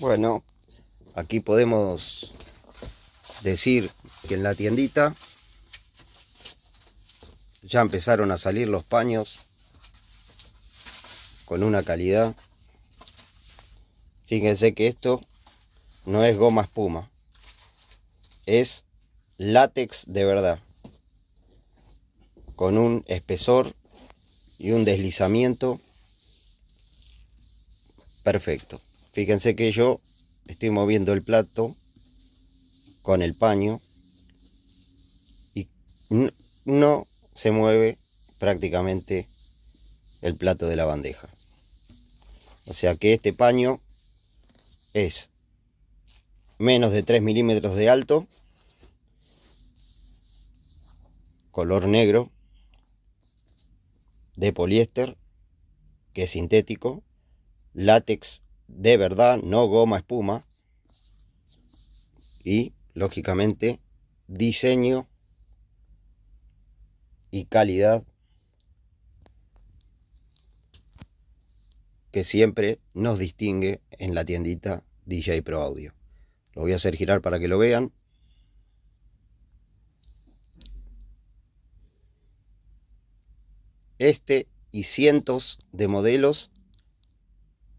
Bueno, aquí podemos decir que en la tiendita ya empezaron a salir los paños con una calidad. Fíjense que esto no es goma espuma, es látex de verdad, con un espesor y un deslizamiento perfecto. Fíjense que yo estoy moviendo el plato con el paño y no se mueve prácticamente el plato de la bandeja. O sea que este paño es menos de 3 milímetros de alto, color negro, de poliéster, que es sintético, látex de verdad, no goma espuma, y lógicamente diseño y calidad que siempre nos distingue en la tiendita DJ Pro Audio. Lo voy a hacer girar para que lo vean. Este y cientos de modelos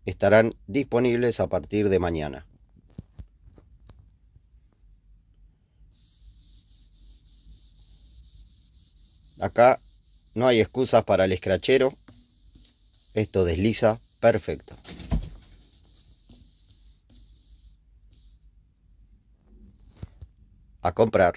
estarán disponibles a partir de mañana. Acá no hay excusas para el escrachero. Esto desliza perfecto. A comprar.